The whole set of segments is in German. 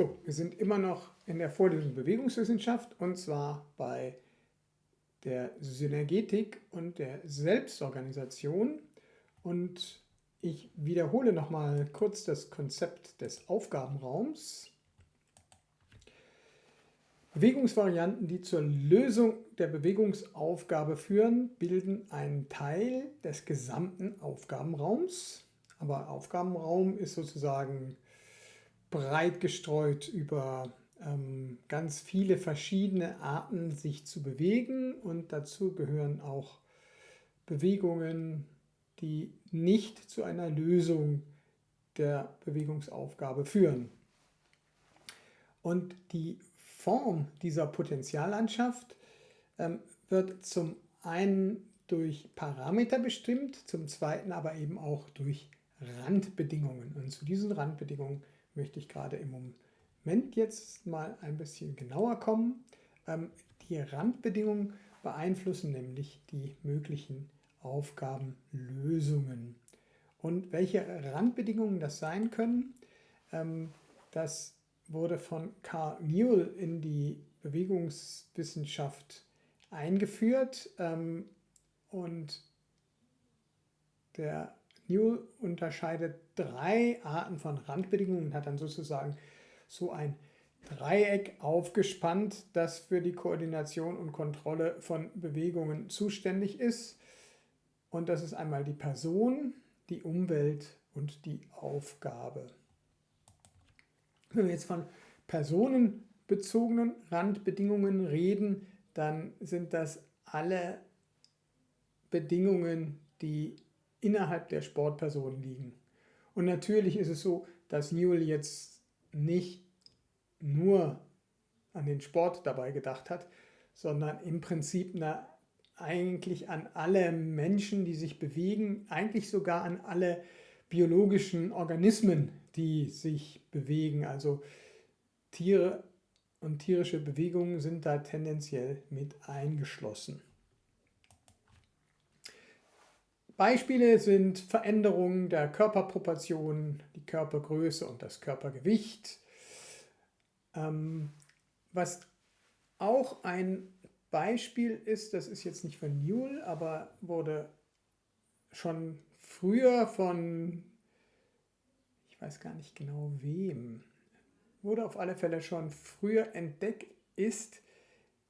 So, wir sind immer noch in der Vorlesung Bewegungswissenschaft und zwar bei der Synergetik und der Selbstorganisation. Und ich wiederhole nochmal kurz das Konzept des Aufgabenraums. Bewegungsvarianten, die zur Lösung der Bewegungsaufgabe führen, bilden einen Teil des gesamten Aufgabenraums. Aber Aufgabenraum ist sozusagen breit gestreut über ähm, ganz viele verschiedene Arten, sich zu bewegen und dazu gehören auch Bewegungen, die nicht zu einer Lösung der Bewegungsaufgabe führen. Und die Form dieser Potentiallandschaft ähm, wird zum einen durch Parameter bestimmt, zum zweiten aber eben auch durch Randbedingungen. Und zu diesen Randbedingungen möchte ich gerade im Moment jetzt mal ein bisschen genauer kommen. Ähm, die Randbedingungen beeinflussen nämlich die möglichen Aufgabenlösungen. Und welche Randbedingungen das sein können, ähm, das wurde von Carl Newell in die Bewegungswissenschaft eingeführt ähm, und der Newell unterscheidet drei Arten von Randbedingungen und hat dann sozusagen so ein Dreieck aufgespannt, das für die Koordination und Kontrolle von Bewegungen zuständig ist. Und das ist einmal die Person, die Umwelt und die Aufgabe. Wenn wir jetzt von personenbezogenen Randbedingungen reden, dann sind das alle Bedingungen, die innerhalb der Sportperson liegen. Und natürlich ist es so, dass Newell jetzt nicht nur an den Sport dabei gedacht hat, sondern im Prinzip na, eigentlich an alle Menschen, die sich bewegen, eigentlich sogar an alle biologischen Organismen, die sich bewegen. Also Tiere und tierische Bewegungen sind da tendenziell mit eingeschlossen. Beispiele sind Veränderungen der Körperproportionen, die Körpergröße und das Körpergewicht. Ähm, was auch ein Beispiel ist, das ist jetzt nicht von Newell, aber wurde schon früher von ich weiß gar nicht genau wem, wurde auf alle Fälle schon früher entdeckt, ist,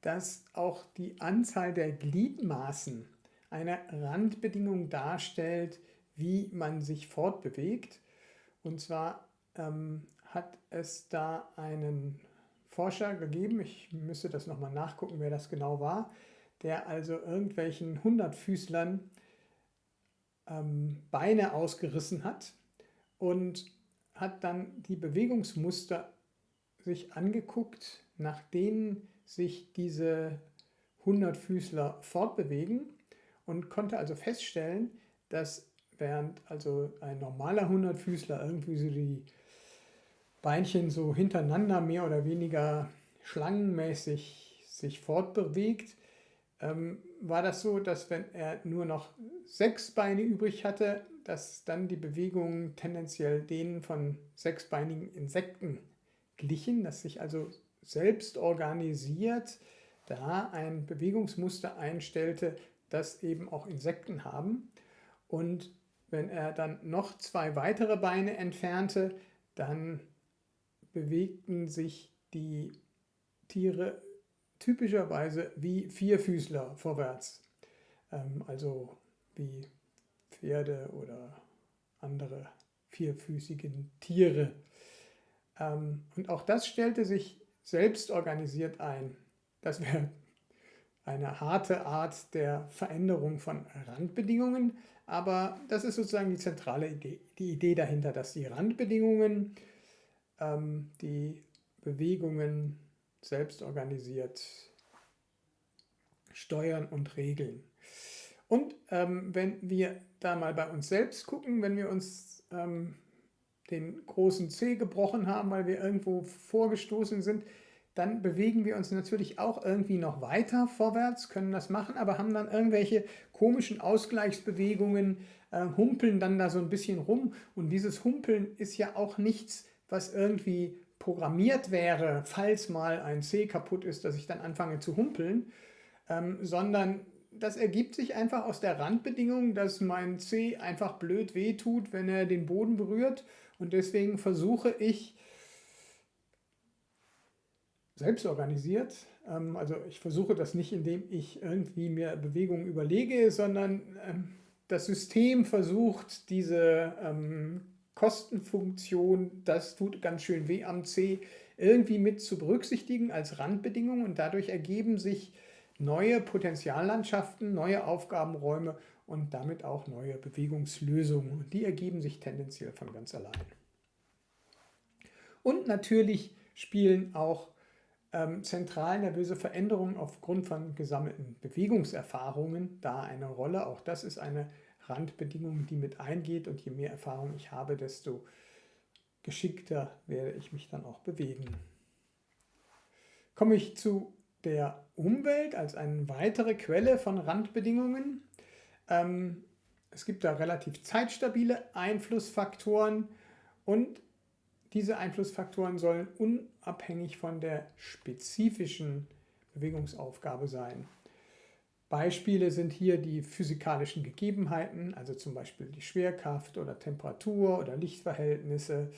dass auch die Anzahl der Gliedmaßen eine Randbedingung darstellt, wie man sich fortbewegt. Und zwar ähm, hat es da einen Forscher gegeben, ich müsste das nochmal nachgucken, wer das genau war, der also irgendwelchen Hundertfüßlern ähm, Beine ausgerissen hat und hat dann die Bewegungsmuster sich angeguckt, nach denen sich diese Hundertfüßler fortbewegen und konnte also feststellen, dass während also ein normaler Hundertfüßler irgendwie so die Beinchen so hintereinander mehr oder weniger schlangenmäßig sich fortbewegt, ähm, war das so, dass wenn er nur noch sechs Beine übrig hatte, dass dann die Bewegungen tendenziell denen von sechsbeinigen Insekten glichen, dass sich also selbst organisiert da ein Bewegungsmuster einstellte, das eben auch Insekten haben. Und wenn er dann noch zwei weitere Beine entfernte, dann bewegten sich die Tiere typischerweise wie Vierfüßler vorwärts, ähm, also wie Pferde oder andere vierfüßige Tiere. Ähm, und auch das stellte sich selbst organisiert ein. Das wäre eine harte Art der Veränderung von Randbedingungen, aber das ist sozusagen die zentrale Idee, die Idee dahinter, dass die Randbedingungen ähm, die Bewegungen selbst organisiert steuern und regeln. Und ähm, wenn wir da mal bei uns selbst gucken, wenn wir uns ähm, den großen C gebrochen haben, weil wir irgendwo vorgestoßen sind, dann bewegen wir uns natürlich auch irgendwie noch weiter vorwärts, können das machen, aber haben dann irgendwelche komischen Ausgleichsbewegungen, äh, humpeln dann da so ein bisschen rum. Und dieses Humpeln ist ja auch nichts, was irgendwie programmiert wäre, falls mal ein C kaputt ist, dass ich dann anfange zu humpeln, ähm, sondern das ergibt sich einfach aus der Randbedingung, dass mein C einfach blöd wehtut, wenn er den Boden berührt und deswegen versuche ich selbst organisiert, ähm, also ich versuche das nicht, indem ich irgendwie mir Bewegungen überlege, sondern ähm, das System versucht diese ähm, Kostenfunktion, das tut ganz schön weh am C, irgendwie mit zu berücksichtigen als Randbedingung und dadurch ergeben sich neue Potenziallandschaften, neue Aufgabenräume und damit auch neue Bewegungslösungen. Und die ergeben sich tendenziell von ganz allein. Und natürlich spielen auch ähm, zentral nervöse Veränderungen aufgrund von gesammelten Bewegungserfahrungen da eine Rolle. Auch das ist eine Randbedingung, die mit eingeht und je mehr Erfahrung ich habe, desto geschickter werde ich mich dann auch bewegen. Komme ich zu der Umwelt als eine weitere Quelle von Randbedingungen. Ähm, es gibt da relativ zeitstabile Einflussfaktoren und diese Einflussfaktoren sollen unabhängig von der spezifischen Bewegungsaufgabe sein. Beispiele sind hier die physikalischen Gegebenheiten, also zum Beispiel die Schwerkraft oder Temperatur oder Lichtverhältnisse.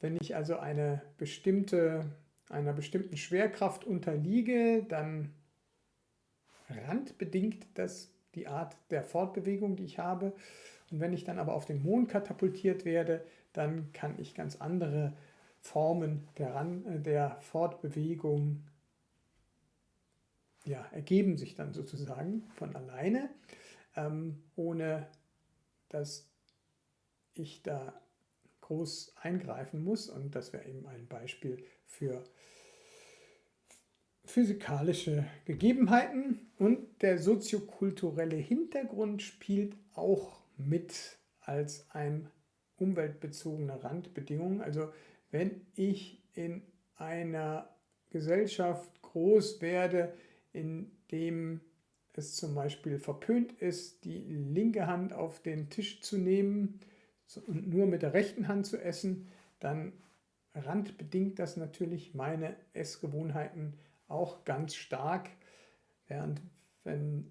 Wenn ich also eine bestimmte, einer bestimmten Schwerkraft unterliege, dann randbedingt das die Art der Fortbewegung, die ich habe. Und wenn ich dann aber auf den Mond katapultiert werde, dann kann ich ganz andere Formen der, Ran der Fortbewegung ja, ergeben sich dann sozusagen von alleine, ähm, ohne dass ich da groß eingreifen muss. Und das wäre eben ein Beispiel für physikalische Gegebenheiten. Und der soziokulturelle Hintergrund spielt auch mit als ein umweltbezogene Randbedingung. Also wenn ich in einer Gesellschaft groß werde, in dem es zum Beispiel verpönt ist, die linke Hand auf den Tisch zu nehmen und nur mit der rechten Hand zu essen, dann randbedingt das natürlich meine Essgewohnheiten auch ganz stark, während wenn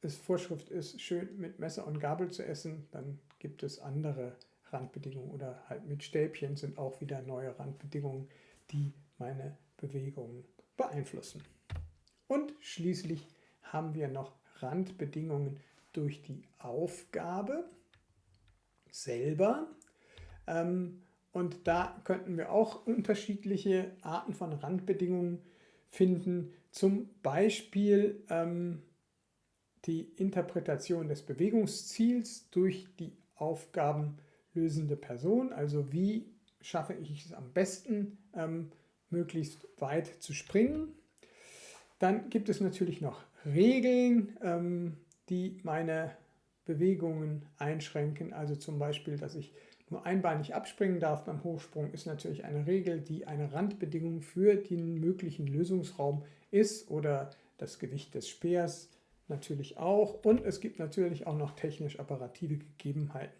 es Vorschrift ist, schön mit Messer und Gabel zu essen, dann gibt es andere Randbedingungen oder halt mit Stäbchen sind auch wieder neue Randbedingungen, die meine Bewegungen beeinflussen. Und schließlich haben wir noch Randbedingungen durch die Aufgabe selber. Ähm, und da könnten wir auch unterschiedliche Arten von Randbedingungen finden. Zum Beispiel ähm, die Interpretation des Bewegungsziels durch die aufgabenlösende Person. Also wie schaffe ich es am besten, ähm, möglichst weit zu springen. Dann gibt es natürlich noch Regeln, ähm, die meine Bewegungen einschränken. Also zum Beispiel, dass ich nur einbeinig abspringen darf beim Hochsprung, ist natürlich eine Regel, die eine Randbedingung für den möglichen Lösungsraum ist oder das Gewicht des Speers natürlich auch. Und es gibt natürlich auch noch technisch-apparative Gegebenheiten,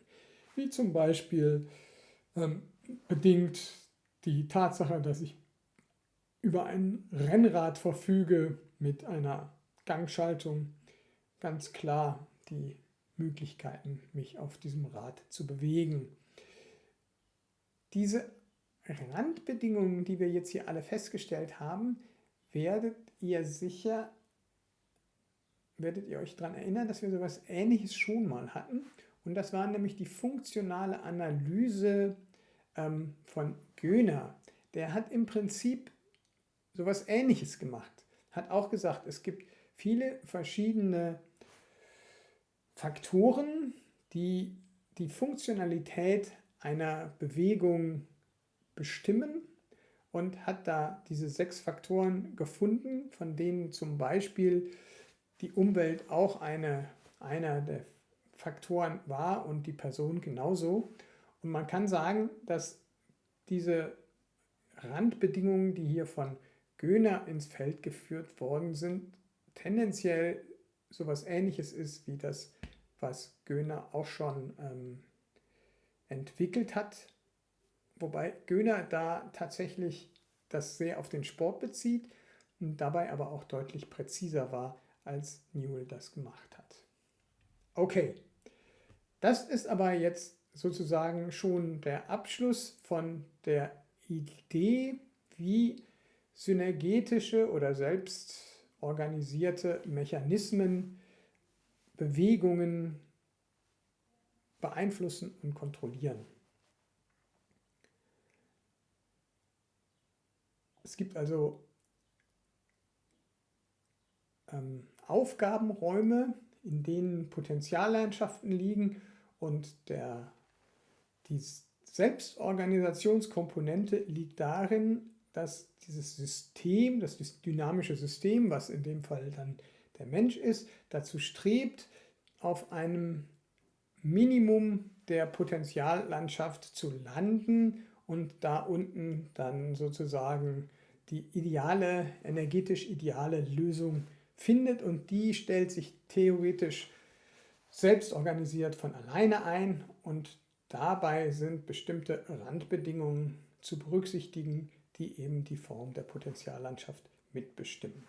wie zum Beispiel ähm, bedingt die Tatsache, dass ich über ein Rennrad verfüge mit einer Gangschaltung ganz klar die Möglichkeiten, mich auf diesem Rad zu bewegen. Diese Randbedingungen, die wir jetzt hier alle festgestellt haben, werdet ihr sicher, werdet ihr euch daran erinnern, dass wir sowas ähnliches schon mal hatten. Und das war nämlich die funktionale Analyse ähm, von Göhner. Der hat im Prinzip sowas ähnliches gemacht. Hat auch gesagt, es gibt viele verschiedene Faktoren, die die Funktionalität einer Bewegung bestimmen und hat da diese sechs Faktoren gefunden, von denen zum Beispiel die Umwelt auch eine, einer der Faktoren war und die Person genauso. Und man kann sagen, dass diese Randbedingungen, die hier von Göhner ins Feld geführt worden sind, tendenziell sowas ähnliches ist wie das, was Göhner auch schon ähm, entwickelt hat wobei Göhner da tatsächlich das sehr auf den Sport bezieht und dabei aber auch deutlich präziser war, als Newell das gemacht hat. Okay, das ist aber jetzt sozusagen schon der Abschluss von der Idee, wie synergetische oder selbstorganisierte Mechanismen Bewegungen beeinflussen und kontrollieren. Es gibt also ähm, Aufgabenräume, in denen Potentiallandschaften liegen und der, die Selbstorganisationskomponente liegt darin, dass dieses System, das dynamische System, was in dem Fall dann der Mensch ist, dazu strebt, auf einem Minimum der Potentiallandschaft zu landen und da unten dann sozusagen die ideale, energetisch ideale Lösung findet und die stellt sich theoretisch selbst organisiert von alleine ein und dabei sind bestimmte Randbedingungen zu berücksichtigen, die eben die Form der Potentiallandschaft mitbestimmen.